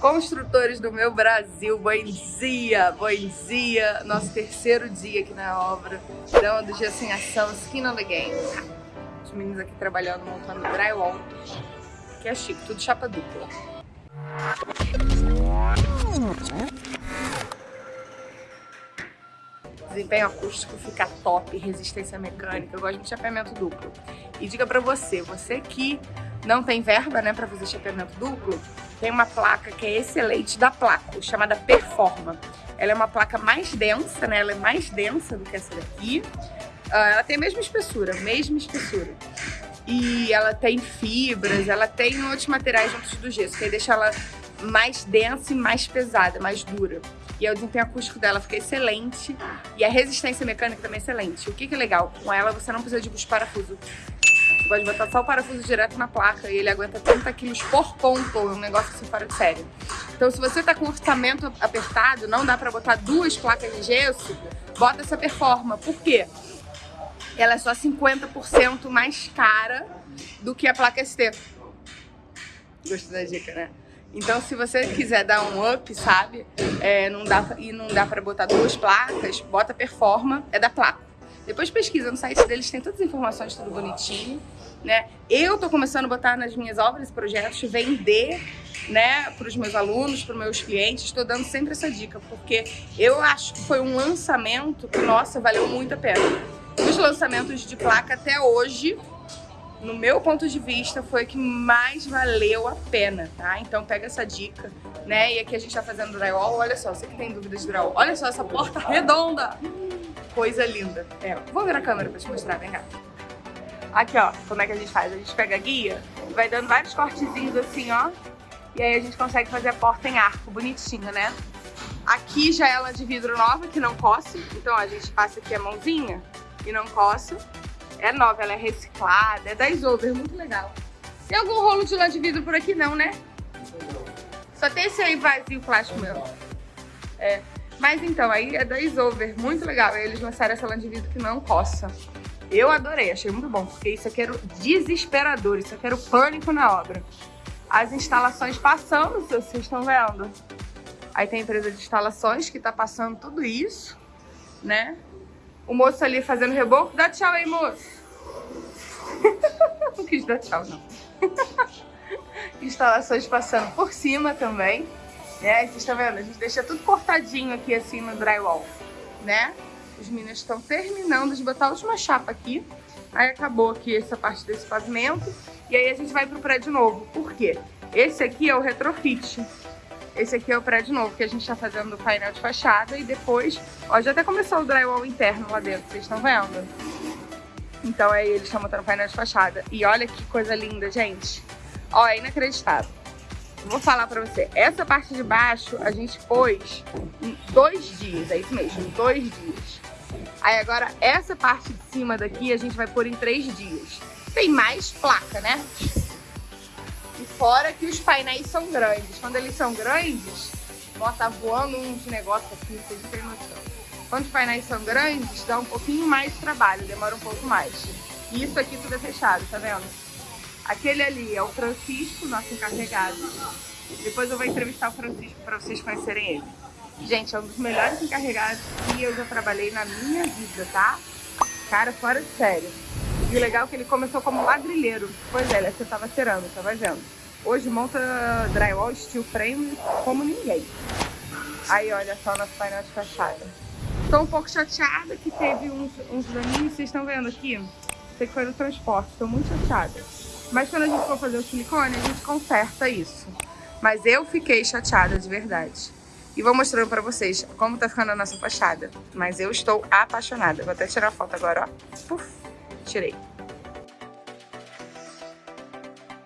Construtores do meu Brasil, bom dia, bom dia. Nosso terceiro dia aqui na obra, dando de assim ação, skin on the game. Os meninos aqui trabalhando, montando drywall, que é chique, tudo chapa dupla. Desempenho acústico fica top, resistência mecânica, eu gosto de chapeamento duplo. E diga pra você, você que não tem verba né, para fazer chapeamento duplo, tem uma placa que é excelente da Placo, chamada Performa. Ela é uma placa mais densa, né? Ela é mais densa do que essa daqui. Uh, ela tem a mesma espessura, mesma espessura. E ela tem fibras, ela tem outros materiais juntos do gesso, que aí deixa ela mais densa e mais pesada, mais dura. E o desempenho acústico dela fica excelente e a resistência mecânica também é excelente. O que, que é legal? Com ela você não precisa de os parafusos pode botar só o parafuso direto na placa e ele aguenta 30 quilos por ponto, é um negócio assim fora de sério. Então se você tá com orçamento apertado, não dá pra botar duas placas de gesso, bota essa Performa. Por quê? Ela é só 50% mais cara do que a placa ST. Gostou da dica, né? Então, se você quiser dar um up, sabe, é, não dá, e não dá pra botar duas placas, bota Performa, é da placa. Depois pesquisa no site deles, tem todas as informações, tudo bonitinho né? Eu tô começando a botar nas minhas obras e projetos, vender, né, para os meus alunos, para os meus clientes, estou dando sempre essa dica, porque eu acho que foi um lançamento que, nossa, valeu muito a pena. Os lançamentos de placa até hoje, no meu ponto de vista, foi o que mais valeu a pena, tá? Então pega essa dica, né? E aqui a gente tá fazendo drywall, olha só, você que tem dúvidas de drywall, olha só essa porta redonda! Coisa linda. É, vou ver a câmera pra te mostrar, vem cá. Aqui, ó, como é que a gente faz? A gente pega a guia, vai dando vários cortezinhos assim, ó. E aí a gente consegue fazer a porta em arco, bonitinho, né? Aqui já é ela de vidro nova, que não coce. Então, ó, a gente passa aqui a mãozinha e não coce. É nova, ela é reciclada, é da Isover, muito legal. Tem algum rolo de lã de vidro por aqui? Não, né? Só tem esse aí vazio plástico meu. É. Mas então, aí é da Isover, muito legal. Eles lançaram essa lã de vidro que não coça. Eu adorei, achei muito bom, porque isso aqui era desesperador, isso aqui era o pânico na obra. As instalações passando, vocês estão vendo. Aí tem a empresa de instalações que tá passando tudo isso, né? O moço ali fazendo reboco. Dá tchau aí, moço. não quis dar tchau, não. Instalações passando por cima também, né? Vocês estão vendo? A gente deixa tudo cortadinho aqui assim no drywall, né? Os meninos estão terminando de botar a última chapa aqui. Aí acabou aqui essa parte desse pavimento. E aí a gente vai pro prédio novo. Por quê? Esse aqui é o retrofit. Esse aqui é o prédio novo que a gente tá fazendo o painel de fachada. E depois, ó, já até começou o drywall interno lá dentro, vocês estão vendo? Então aí eles estão montando o painel de fachada. E olha que coisa linda, gente. Ó, é inacreditável. Vou falar pra você, essa parte de baixo a gente pôs em dois dias, é isso mesmo, dois dias. Aí agora essa parte de cima daqui a gente vai pôr em três dias. Tem mais placa, né? Fora que os painéis são grandes. Quando eles são grandes, ó, tá voando uns negócios aqui, vocês não tem noção. Quando os painéis são grandes, dá um pouquinho mais de trabalho, demora um pouco mais. E isso aqui tudo é fechado, tá vendo? Aquele ali é o Francisco, nosso encarregado. Depois eu vou entrevistar o Francisco para vocês conhecerem ele. Gente, é um dos melhores encarregados que eu já trabalhei na minha vida, tá? Cara, fora de sério. E o legal é que ele começou como ladrilheiro. Pois é, ele acertava cerâmica, vai vendo. Hoje monta drywall, steel frame como ninguém. Aí, olha só nosso painel de fachada. Tô um pouco chateada que teve uns, uns daninhos, vocês estão vendo aqui? Sei que foi no transporte, tô muito chateada. Mas quando a gente for fazer o silicone, a gente conserta isso. Mas eu fiquei chateada de verdade. E vou mostrando pra vocês como tá ficando a nossa fachada. Mas eu estou apaixonada. Vou até tirar a foto agora, ó. Puf, tirei.